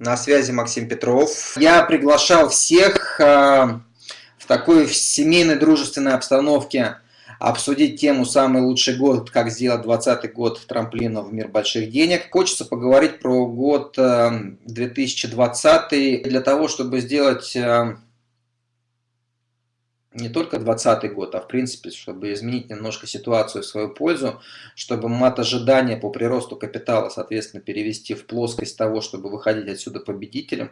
На связи Максим Петров. Я приглашал всех э, в такой семейной дружественной обстановке обсудить тему «Самый лучший год. Как сделать 20 год трамплина в мир больших денег». Хочется поговорить про год 2020 э, для того, чтобы сделать э, не только 2020 год, а в принципе, чтобы изменить немножко ситуацию в свою пользу, чтобы мат ожидания по приросту капитала, соответственно, перевести в плоскость того, чтобы выходить отсюда победителем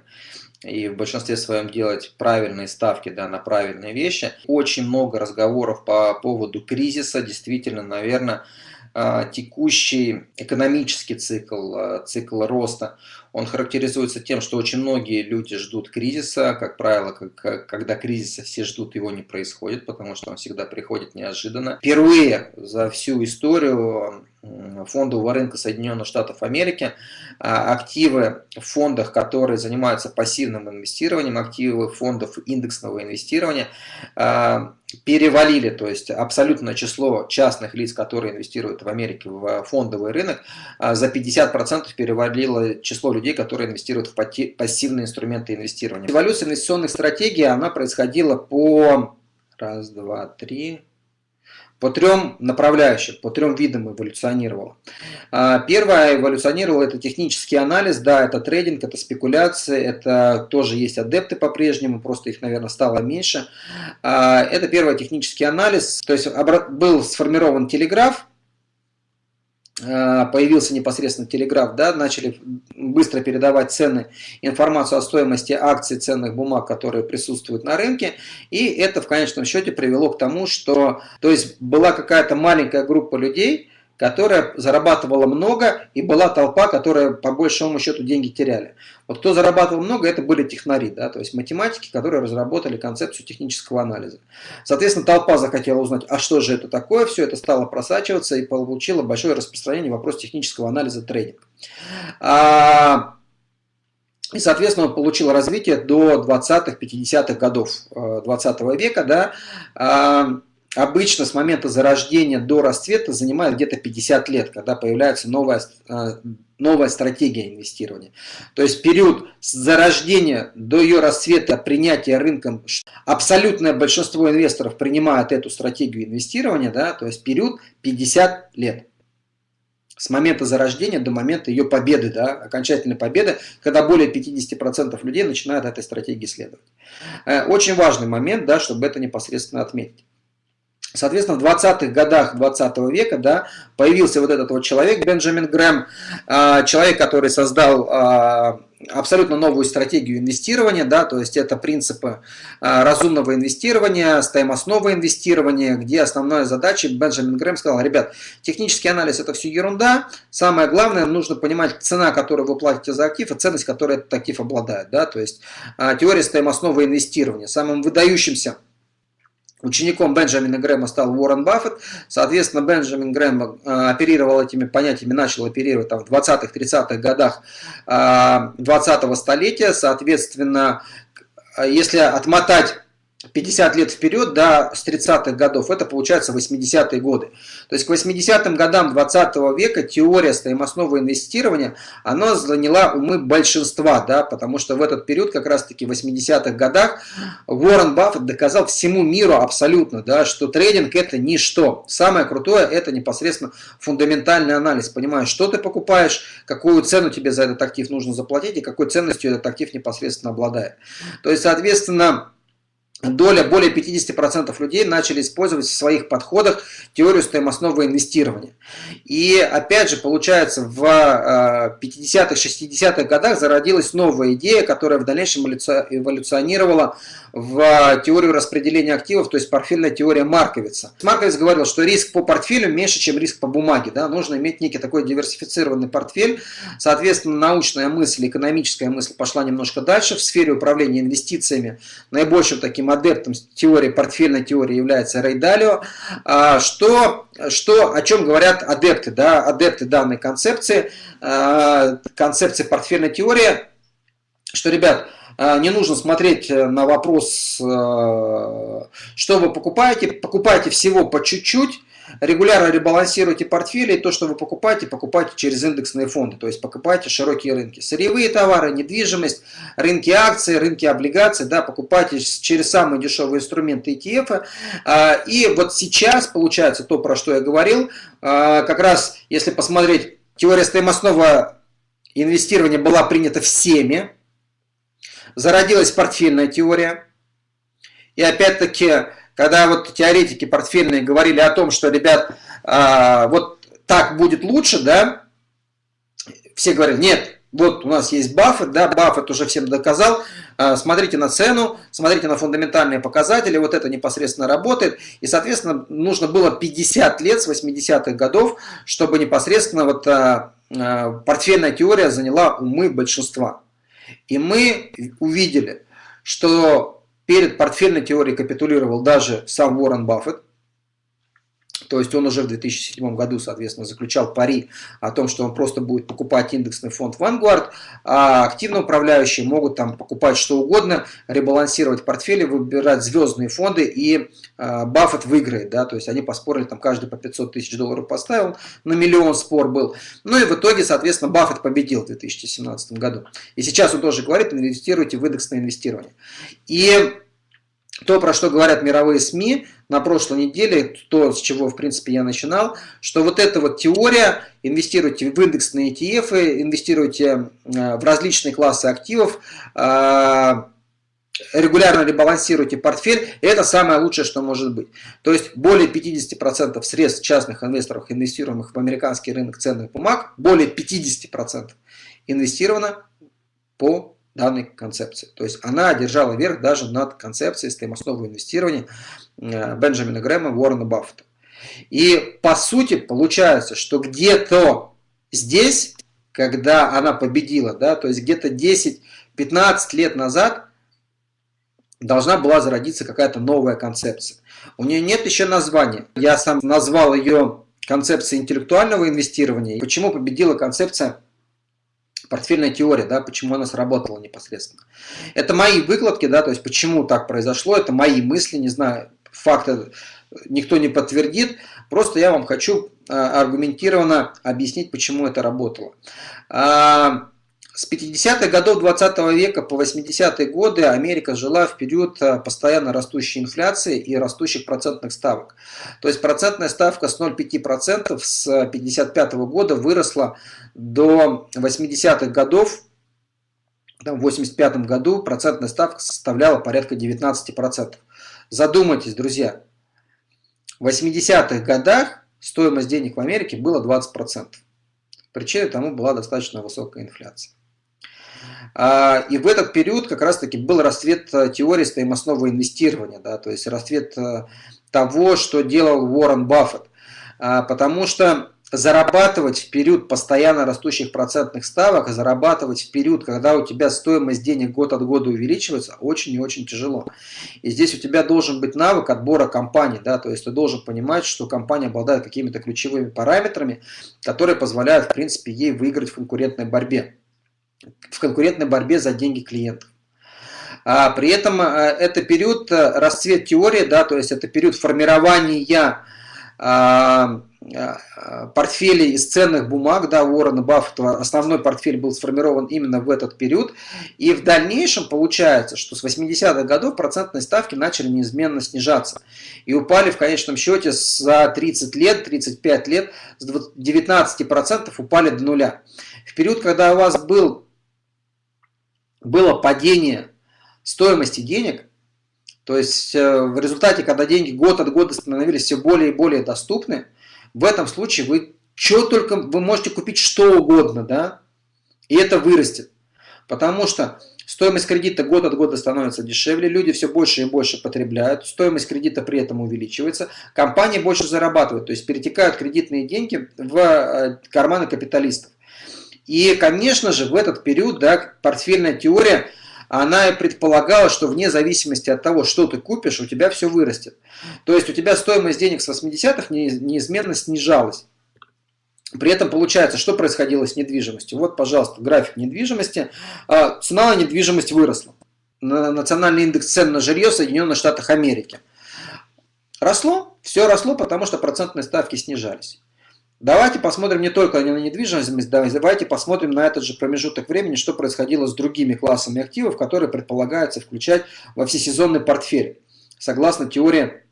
и в большинстве своем делать правильные ставки да, на правильные вещи. Очень много разговоров по поводу кризиса, действительно, наверное, а, текущий экономический цикл, а, цикл роста, он характеризуется тем, что очень многие люди ждут кризиса. Как правило, как, когда кризиса все ждут, его не происходит, потому что он всегда приходит неожиданно. Впервые за всю историю фондового рынка Соединенных Штатов Америки, а, активы в фондах, которые занимаются пассивным инвестированием, активы фондов индексного инвестирования а, перевалили, то есть абсолютное число частных лиц, которые инвестируют в Америке в фондовый рынок, а, за 50% перевалило число людей, которые инвестируют в пассивные инструменты инвестирования. Эволюция инвестиционных стратегий, она происходила по раз, два, три, по трем направляющим, по трем видам эволюционировала. А, первое эволюционировало это технический анализ, да, это трейдинг, это спекуляции, это тоже есть адепты по-прежнему, просто их, наверное, стало меньше. А, это первый технический анализ, то есть был сформирован телеграф, появился непосредственно телеграф, да, начали быстро передавать цены, информацию о стоимости акций, ценных бумаг, которые присутствуют на рынке, и это в конечном счете привело к тому, что, то есть была какая-то маленькая группа людей, которая зарабатывала много, и была толпа, которая по большому счету деньги теряли. Вот кто зарабатывал много, это были технари, да, то есть математики, которые разработали концепцию технического анализа. Соответственно, толпа захотела узнать, а что же это такое, все это стало просачиваться и получило большое распространение вопрос технического анализа трейдинг. А, и, соответственно, он получил развитие до 20-50-х годов 20 э, века, да, а, обычно с момента зарождения до расцвета занимает где-то 50 лет, когда появляется новая, э, новая стратегия инвестирования. То есть период с зарождения до ее расцвета, принятия рынком, абсолютное большинство инвесторов принимает эту стратегию инвестирования, да, то есть период 50 лет. С момента зарождения до момента ее победы, да, окончательной победы, когда более 50% людей начинают этой стратегии следовать. Э, очень важный момент, да, чтобы это непосредственно отметить. Соответственно, в 20-х годах 20 -го века да, появился вот этот вот человек, Бенджамин Грэм, а, человек, который создал а, абсолютно новую стратегию инвестирования, да, то есть это принципы а, разумного инвестирования, стоимостного инвестирования, где основная задача, Бенджамин Грэм сказал, ребят, технический анализ это все ерунда, самое главное, нужно понимать цена, которую вы платите за актив, и ценность, которую этот актив обладает, да, то есть теория стоимостного инвестирования. Самым выдающимся Учеником Бенджамина Грэма стал Уоррен Баффет. Соответственно, Бенджамин Грэм э, оперировал этими понятиями, начал оперировать там, в 20-30-х годах 20-го э, столетия. Соответственно, если отмотать 50 лет вперед, да, с 30-х годов, это получается 80-е годы. То есть к 80-м годам 20 -го века теория стоимостного инвестирования, она заняла умы большинства, да, потому что в этот период, как раз-таки в 80-х годах, Уоррен Баффет доказал всему миру абсолютно, да, что трейдинг это ничто. Самое крутое это непосредственно фундаментальный анализ, понимаешь, что ты покупаешь, какую цену тебе за этот актив нужно заплатить и какой ценностью этот актив непосредственно обладает. То есть, соответственно, доля более 50% людей начали использовать в своих подходах теорию стоимостного инвестирования. И опять же, получается, в 50-х, э, 60-х годах зародилась новая идея, которая в дальнейшем эволюционировала в теорию распределения активов, то есть портфельная теория Марковица. Марковиц говорил, что риск по портфелю меньше, чем риск по бумаге. Да? Нужно иметь некий такой диверсифицированный портфель. Соответственно, научная мысль, экономическая мысль пошла немножко дальше. В сфере управления инвестициями наибольшим таким адептом теории, портфельной теории является Далио. А, что, что, о чем говорят адепты, да? адепты данной концепции, а, концепции портфельной теории, что, ребят, а, не нужно смотреть э, на вопрос, э, что вы покупаете. Покупайте всего по чуть-чуть. Регулярно ребалансируйте портфели, и то, что вы покупаете, покупайте через индексные фонды, то есть покупайте широкие рынки. Сырьевые товары, недвижимость, рынки акций, рынки облигаций, да, покупайте через самые дешевые инструменты ETF. А, и вот сейчас получается то, про что я говорил, а, как раз если посмотреть, теория стоимостного инвестирования была принята всеми, зародилась портфельная теория, и опять-таки когда вот теоретики портфельные говорили о том, что, ребят, а, вот так будет лучше, да, все говорят, нет, вот у нас есть Баффет, да, Баффет уже всем доказал, а, смотрите на цену, смотрите на фундаментальные показатели, вот это непосредственно работает, и, соответственно, нужно было 50 лет с 80-х годов, чтобы непосредственно вот а, портфельная теория заняла умы большинства. И мы увидели, что Перед портфельной теорией капитулировал даже сам Уоррен Баффет. То есть он уже в 2007 году, соответственно, заключал пари о том, что он просто будет покупать индексный фонд Vanguard, а активно управляющие могут там покупать что угодно, ребалансировать портфели, выбирать звездные фонды, и э, Баффет выиграет. Да? То есть они поспорили, там каждый по 500 тысяч долларов поставил, на миллион спор был. Ну и в итоге, соответственно, Баффет победил в 2017 году. И сейчас он тоже говорит, инвестируйте в индексное инвестирование. И то, про что говорят мировые СМИ на прошлой неделе, то, с чего, в принципе, я начинал, что вот эта вот теория, инвестируйте в индексные ETF, инвестируйте э, в различные классы активов, э, регулярно ребалансируйте портфель, это самое лучшее, что может быть. То есть более 50% средств частных инвесторов, инвестируемых в американский рынок ценных бумаг, более 50% инвестировано по данной концепции. То есть она одержала верх даже над концепцией стоимостного инвестирования э, Бенджамина Грэма, Уоррена Баффета. И по сути получается, что где-то здесь, когда она победила, да, то есть где-то 10-15 лет назад должна была зародиться какая-то новая концепция. У нее нет еще названия. Я сам назвал ее концепцией интеллектуального инвестирования. Почему победила концепция портфельная теория, да, почему она сработала непосредственно. Это мои выкладки, да, то есть почему так произошло, это мои мысли, не знаю, факты никто не подтвердит, просто я вам хочу а, аргументированно объяснить, почему это работало. С 50-х годов 20 века по 80-е годы Америка жила в период э, постоянно растущей инфляции и растущих процентных ставок. То есть процентная ставка с 0,5% с 55 -го года выросла до 80-х годов. В 85 году процентная ставка составляла порядка 19%. Задумайтесь, друзья, в 80-х годах стоимость денег в Америке была 20%. Причиной тому была достаточно высокая инфляция. А, и в этот период как раз-таки был расцвет э, теории стоимостного инвестирования, да, то есть расцвет э, того, что делал Уоррен Баффет. А, потому что зарабатывать в период постоянно растущих процентных ставок, зарабатывать в период, когда у тебя стоимость денег год от года увеличивается, очень и очень тяжело. И здесь у тебя должен быть навык отбора компании, да, то есть ты должен понимать, что компания обладает какими-то ключевыми параметрами, которые позволяют, в принципе, ей выиграть в конкурентной борьбе в конкурентной борьбе за деньги клиентов. А при этом а, это период э, расцвет теории, да, то есть это период формирования а, а, портфелей из ценных бумаг, да, Уоррена Баффета, основной портфель был сформирован именно в этот период. И в дальнейшем получается, что с 80-х годов процентные ставки начали неизменно снижаться. И упали в конечном счете за 30 лет, 35 лет с 19% упали до нуля. В период, когда у вас был было падение стоимости денег, то есть э, в результате, когда деньги год от года становились все более и более доступны, в этом случае вы что только, вы можете купить что угодно, да, и это вырастет. Потому что стоимость кредита год от года становится дешевле, люди все больше и больше потребляют, стоимость кредита при этом увеличивается, компании больше зарабатывают, то есть перетекают кредитные деньги в э, карманы капиталистов. И, конечно же, в этот период да, портфельная теория, она предполагала, что вне зависимости от того, что ты купишь, у тебя все вырастет. То есть у тебя стоимость денег с 80-х неизменно снижалась. При этом получается, что происходило с недвижимостью. Вот, пожалуйста, график недвижимости. А, цена на недвижимость выросла. Национальный индекс цен на жилье в Соединенных Штатах Америки. Росло Все росло, потому что процентные ставки снижались. Давайте посмотрим не только на недвижимость, давайте посмотрим на этот же промежуток времени, что происходило с другими классами активов, которые предполагается включать во всесезонный портфель, согласно теории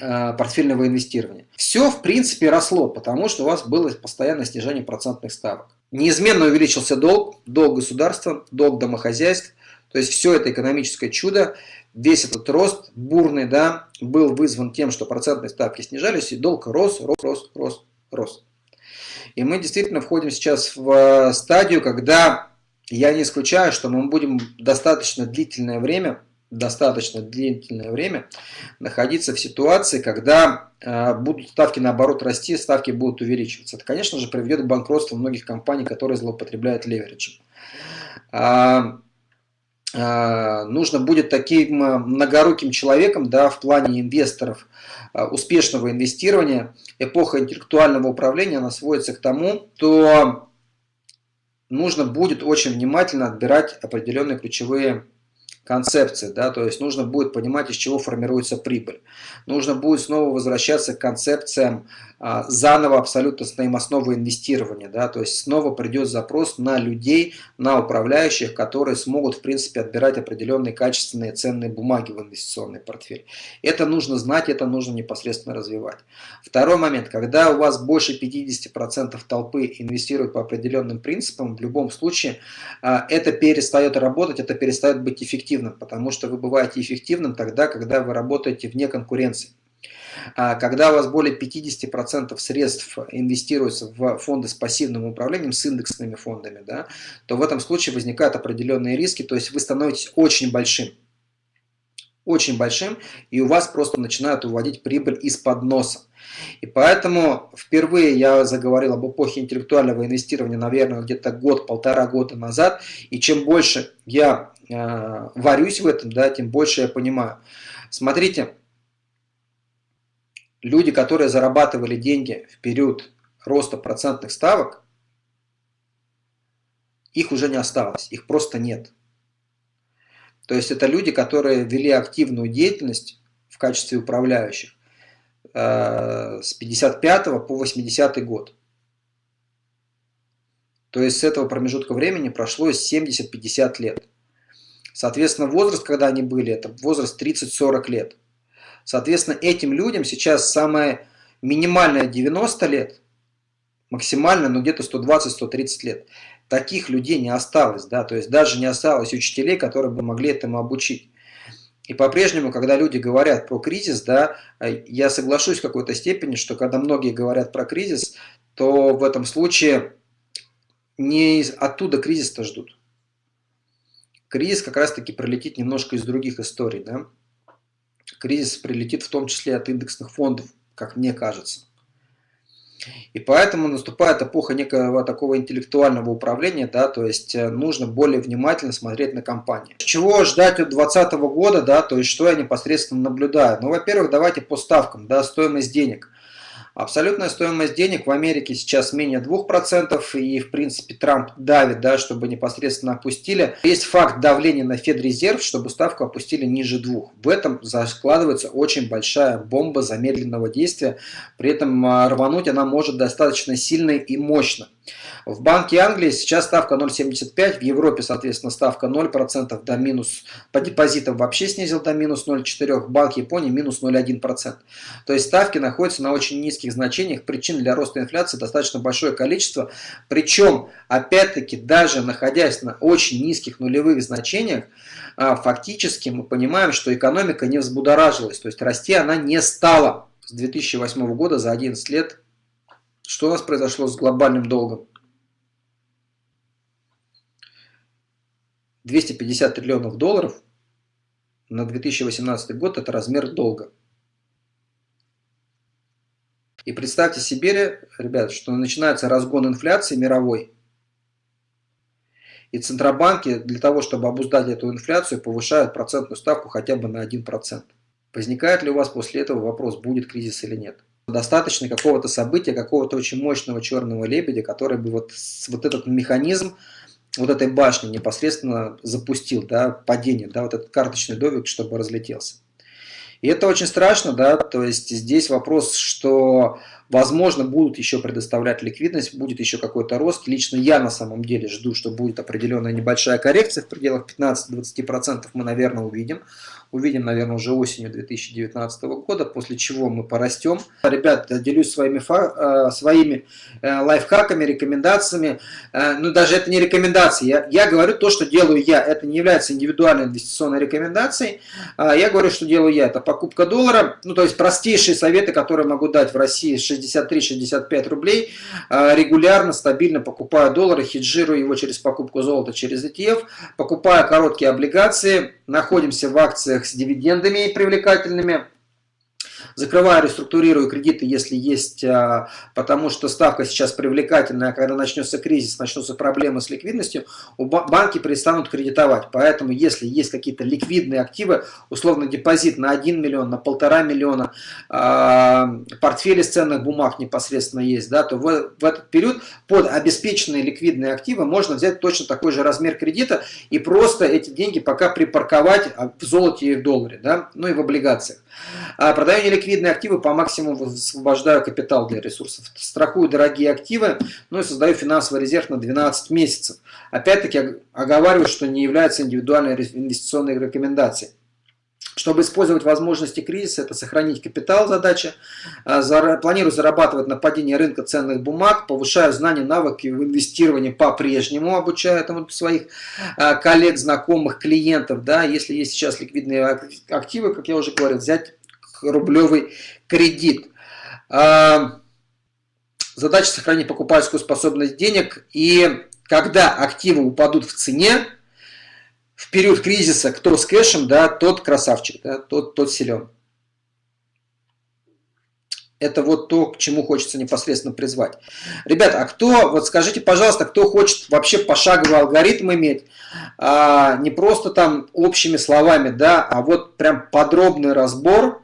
э, портфельного инвестирования. Все, в принципе, росло, потому что у вас было постоянное снижение процентных ставок. Неизменно увеличился долг, долг государства, долг домохозяйств, то есть все это экономическое чудо, весь этот рост бурный, да, был вызван тем, что процентные ставки снижались, и долг рос, рос, рос, рос, рос. И мы действительно входим сейчас в э, стадию, когда я не исключаю, что мы будем достаточно длительное время, достаточно длительное время находиться в ситуации, когда э, будут ставки наоборот расти, ставки будут увеличиваться. Это, конечно же, приведет к банкротству многих компаний, которые злоупотребляют левериджем. А, а, нужно будет таким э, многоруким человеком да, в плане инвесторов, э, успешного инвестирования. Эпоха интеллектуального управления она сводится к тому, что нужно будет очень внимательно отбирать определенные ключевые концепции, да, то есть нужно будет понимать, из чего формируется прибыль. Нужно будет снова возвращаться к концепциям а, заново абсолютно с основы инвестирования, да, то есть снова придет запрос на людей, на управляющих, которые смогут, в принципе, отбирать определенные качественные ценные бумаги в инвестиционный портфель. Это нужно знать, это нужно непосредственно развивать. Второй момент, когда у вас больше 50% толпы инвестируют по определенным принципам, в любом случае а, это перестает работать, это перестает быть эффективным эффективным, потому что вы бываете эффективным тогда, когда вы работаете вне конкуренции. А когда у вас более 50% средств инвестируется в фонды с пассивным управлением, с индексными фондами, да, то в этом случае возникают определенные риски, то есть вы становитесь очень большим. Очень большим, и у вас просто начинают уводить прибыль из-под носа. И поэтому впервые я заговорил об эпохе интеллектуального инвестирования, наверное, где-то год-полтора года назад. И чем больше я э, варюсь в этом, да, тем больше я понимаю. Смотрите, люди, которые зарабатывали деньги в период роста процентных ставок, их уже не осталось, их просто нет. То есть это люди, которые вели активную деятельность в качестве управляющих э, с 55 по 80 год. То есть с этого промежутка времени прошло 70-50 лет. Соответственно, возраст, когда они были, это возраст 30-40 лет. Соответственно, этим людям сейчас самое минимальное 90 лет, максимально, ну где-то 120-130 лет. Таких людей не осталось, да, то есть даже не осталось учителей, которые бы могли этому обучить. И по-прежнему, когда люди говорят про кризис, да, я соглашусь в какой-то степени, что когда многие говорят про кризис, то в этом случае не оттуда кризис-то ждут кризис как раз-таки прилетит немножко из других историй. Да? Кризис прилетит в том числе от индексных фондов, как мне кажется. И поэтому наступает эпоха некого такого интеллектуального управления, да, то есть э, нужно более внимательно смотреть на компании. Чего ждать от 2020 года, да, то есть что я непосредственно наблюдаю? Ну, во-первых, давайте по ставкам, да, стоимость денег. Абсолютная стоимость денег в Америке сейчас менее 2%, и в принципе Трамп давит, да, чтобы непосредственно опустили. Есть факт давления на Федрезерв, чтобы ставку опустили ниже 2. В этом закладывается очень большая бомба замедленного действия, при этом а, рвануть она может достаточно сильно и мощно. В Банке Англии сейчас ставка 0,75, в Европе, соответственно, ставка 0% до минус, по депозитам вообще снизил до минус 0,4, в Банке Японии минус 0,1%. То есть ставки находятся на очень низких значениях, причин для роста инфляции достаточно большое количество, причем, опять-таки, даже находясь на очень низких нулевых значениях, а, фактически мы понимаем, что экономика не взбудоражилась, то есть расти она не стала с 2008 года за 11 лет. Что у нас произошло с глобальным долгом? 250 триллионов долларов на 2018 год – это размер долга. И представьте себе, ребят, что начинается разгон инфляции мировой, и Центробанки для того, чтобы обуздать эту инфляцию, повышают процентную ставку хотя бы на 1%. Возникает ли у вас после этого вопрос, будет кризис или нет? Достаточно какого-то события, какого-то очень мощного черного лебедя, который бы вот, вот этот механизм вот этой башни непосредственно запустил, да, падение, да, вот этот карточный домик, чтобы разлетелся. И это очень страшно, да, то есть здесь вопрос, что Возможно, будут еще предоставлять ликвидность, будет еще какой-то рост. Лично я на самом деле жду, что будет определенная небольшая коррекция в пределах 15-20% мы, наверное, увидим. Увидим, наверное, уже осенью 2019 года, после чего мы порастем. Ребят, делюсь своими, э, своими э, лайфхаками, рекомендациями. Э, ну, даже это не рекомендации. Я, я говорю то, что делаю я. Это не является индивидуальной инвестиционной рекомендацией. Я говорю, что делаю я. Это покупка доллара. Ну, то есть простейшие советы, которые могу дать в России 63-65 рублей, а, регулярно, стабильно покупаю доллары, хеджирую его через покупку золота через ETF, покупаю короткие облигации, находимся в акциях с дивидендами привлекательными, закрываю, реструктурирую кредиты, если есть, а, потому что ставка сейчас привлекательная, а когда начнется кризис, начнутся проблемы с ликвидностью, банки перестанут кредитовать. Поэтому, если есть какие-то ликвидные активы, условно депозит на 1 миллион, на полтора миллиона, а, портфели с ценных бумаг непосредственно есть, да, то в, в этот период под обеспеченные ликвидные активы можно взять точно такой же размер кредита и просто эти деньги пока припарковать в золоте и в долларе, да, ну и в облигациях. Продаю неликвидные активы, по максимуму высвобождаю капитал для ресурсов. Страхую дорогие активы, ну и создаю финансовый резерв на 12 месяцев. Опять-таки оговариваю, что не является индивидуальной инвестиционной рекомендацией. Чтобы использовать возможности кризиса, это сохранить капитал задача. А, планирую зарабатывать на падении рынка ценных бумаг, повышаю знания, навыки в инвестировании по-прежнему, обучаю этому своих а, коллег, знакомых, клиентов. Да, если есть сейчас ликвидные активы, как я уже говорил, взять рублевый кредит. А, задача сохранить покупательскую способность денег. И когда активы упадут в цене, в период кризиса, кто с кэшем, да, тот красавчик, да, тот, тот силен. Это вот то, к чему хочется непосредственно призвать. Ребята, а кто, вот скажите, пожалуйста, кто хочет вообще пошаговый алгоритм иметь, а, не просто там общими словами, да, а вот прям подробный разбор,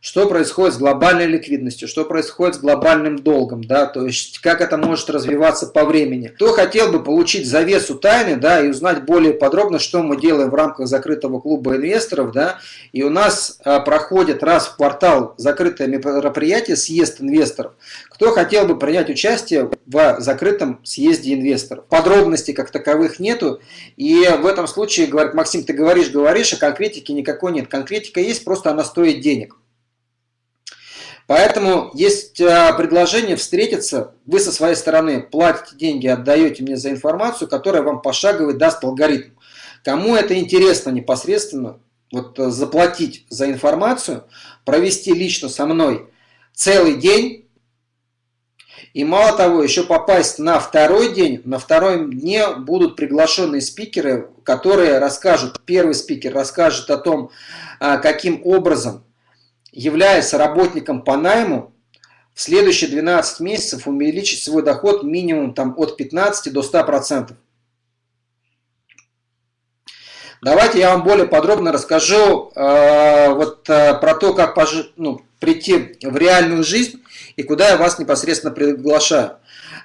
что происходит с глобальной ликвидностью, что происходит с глобальным долгом, да, то есть как это может развиваться по времени. Кто хотел бы получить завесу тайны, да, и узнать более подробно, что мы делаем в рамках закрытого клуба инвесторов, да, и у нас а, проходит раз в квартал закрытое мероприятие, съезд инвесторов. Кто хотел бы принять участие в закрытом съезде инвесторов? Подробностей как таковых нету, и в этом случае, говорит Максим, ты говоришь, говоришь, а конкретики никакой нет. Конкретика есть, просто она стоит денег. Поэтому есть а, предложение встретиться, вы со своей стороны платите деньги, отдаете мне за информацию, которая вам пошаговый даст алгоритм. Кому это интересно непосредственно, вот э, заплатить за информацию, провести лично со мной целый день, и мало того, еще попасть на второй день, на втором дне будут приглашенные спикеры, которые расскажут, первый спикер расскажет о том, а, каким образом являясь работником по найму, в следующие 12 месяцев увеличить свой доход минимум там, от 15 до 100%. Давайте я вам более подробно расскажу э, вот, э, про то, как пожи, ну, прийти в реальную жизнь и куда я вас непосредственно приглашаю.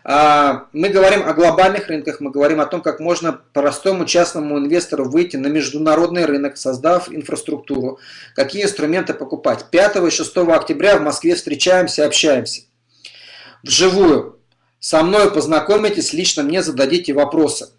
А, мы говорим о глобальных рынках, мы говорим о том, как можно простому частному инвестору выйти на международный рынок, создав инфраструктуру, какие инструменты покупать. 5 и 6 октября в Москве встречаемся, общаемся. Вживую. Со мной познакомитесь, лично мне зададите вопросы.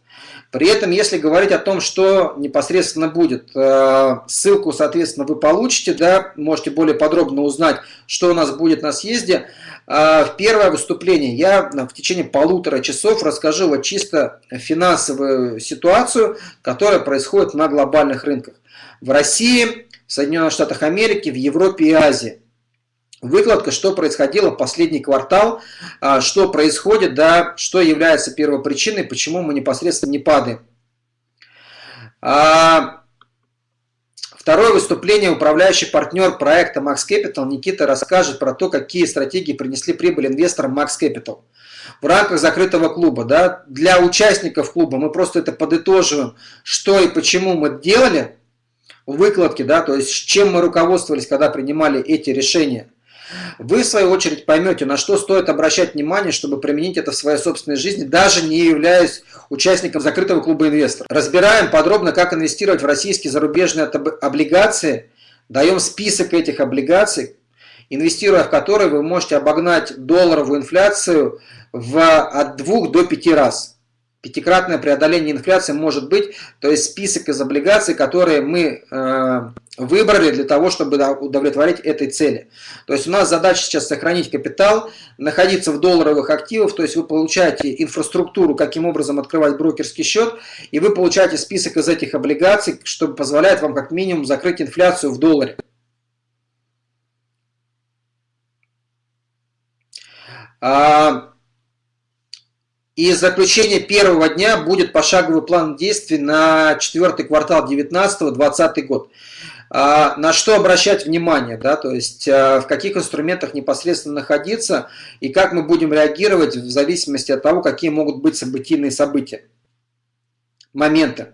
При этом, если говорить о том, что непосредственно будет, э, ссылку, соответственно, вы получите, да, можете более подробно узнать, что у нас будет на съезде. А, в первое выступление я в течение полутора часов расскажу вот чисто финансовую ситуацию, которая происходит на глобальных рынках. В России, в Соединенных Штатах Америки, в Европе и Азии выкладка, что происходило в последний квартал, а, что происходит, да, что является первопричиной, почему мы непосредственно не падаем. А, второе выступление управляющий партнер проекта Max Capital Никита расскажет про то, какие стратегии принесли прибыль инвесторам Max Capital. В рамках закрытого клуба, да, для участников клуба мы просто это подытоживаем, что и почему мы делали, выкладки, да, то есть чем мы руководствовались, когда принимали эти решения. Вы, в свою очередь, поймете, на что стоит обращать внимание, чтобы применить это в своей собственной жизни, даже не являясь участником закрытого клуба инвесторов. Разбираем подробно, как инвестировать в российские зарубежные облигации даем список этих облигаций, инвестируя в которые вы можете обогнать долларовую инфляцию в, от 2 до 5 раз. Пятикратное преодоление инфляции может быть, то есть список из облигаций, которые мы э, выбрали для того, чтобы удовлетворить этой цели. То есть у нас задача сейчас сохранить капитал, находиться в долларовых активах, то есть вы получаете инфраструктуру, каким образом открывать брокерский счет, и вы получаете список из этих облигаций, что позволяет вам как минимум закрыть инфляцию в долларе. А, и заключение первого дня будет пошаговый план действий на четвертый квартал 19-20 год. А, на что обращать внимание, да, то есть а, в каких инструментах непосредственно находиться и как мы будем реагировать в зависимости от того, какие могут быть событийные события, моменты.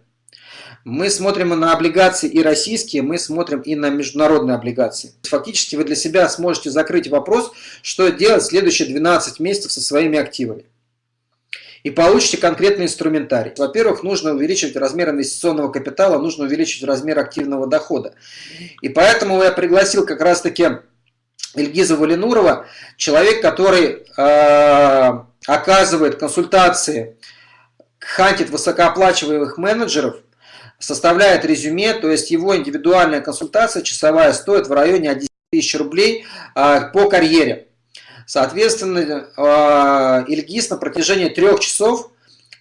Мы смотрим на облигации и российские, мы смотрим и на международные облигации. Фактически вы для себя сможете закрыть вопрос, что делать следующие 12 месяцев со своими активами и получите конкретный инструментарий. Во-первых, нужно увеличивать размер инвестиционного капитала, нужно увеличивать размер активного дохода. И поэтому я пригласил как раз-таки Ильгиза Валинурова, человек, который э, оказывает консультации, хантит высокооплачиваемых менеджеров, составляет резюме, то есть его индивидуальная консультация часовая стоит в районе 11 тысяч рублей э, по карьере. Соответственно, а, Ильгиз на протяжении трех часов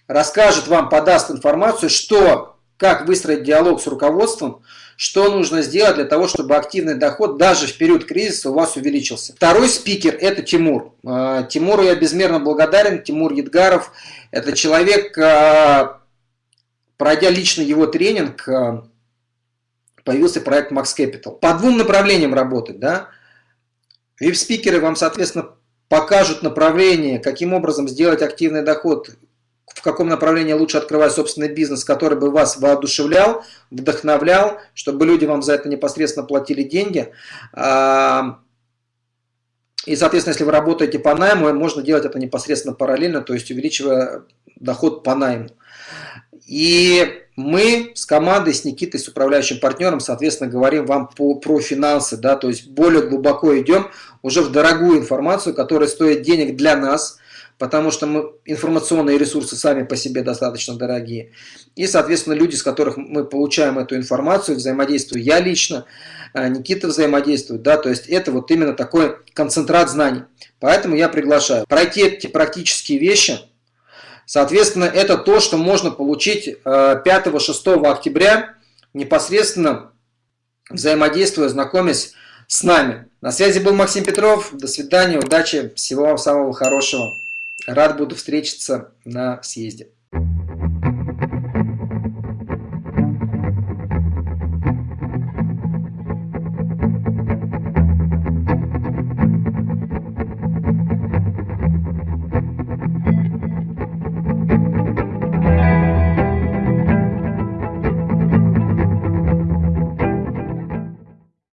расскажет вам, подаст информацию, что, как выстроить диалог с руководством, что нужно сделать для того, чтобы активный доход даже в период кризиса у вас увеличился. Второй спикер – это Тимур. А, Тимуру я безмерно благодарен. Тимур Едгаров – это человек, а, пройдя лично его тренинг, появился проект Max Capital. По двум направлениям работать. Да? Вип-спикеры вам, соответственно, покажут направление, каким образом сделать активный доход, в каком направлении лучше открывать собственный бизнес, который бы вас воодушевлял, вдохновлял, чтобы люди вам за это непосредственно платили деньги. А, и, соответственно, если вы работаете по найму, можно делать это непосредственно параллельно, то есть увеличивая доход по найму. И мы с командой, с Никитой, с управляющим партнером, соответственно, говорим вам по, про финансы, да, то есть более глубоко идем уже в дорогую информацию, которая стоит денег для нас, потому что мы, информационные ресурсы сами по себе достаточно дорогие. И, соответственно, люди, с которых мы получаем эту информацию, взаимодействую я лично, а, Никита взаимодействует, да, то есть это вот именно такой концентрат знаний. Поэтому я приглашаю пройти эти практические вещи, Соответственно, это то, что можно получить 5-6 э, октября, непосредственно взаимодействуя, знакомясь с нами. На связи был Максим Петров. До свидания, удачи, всего вам самого хорошего. Рад буду встретиться на съезде.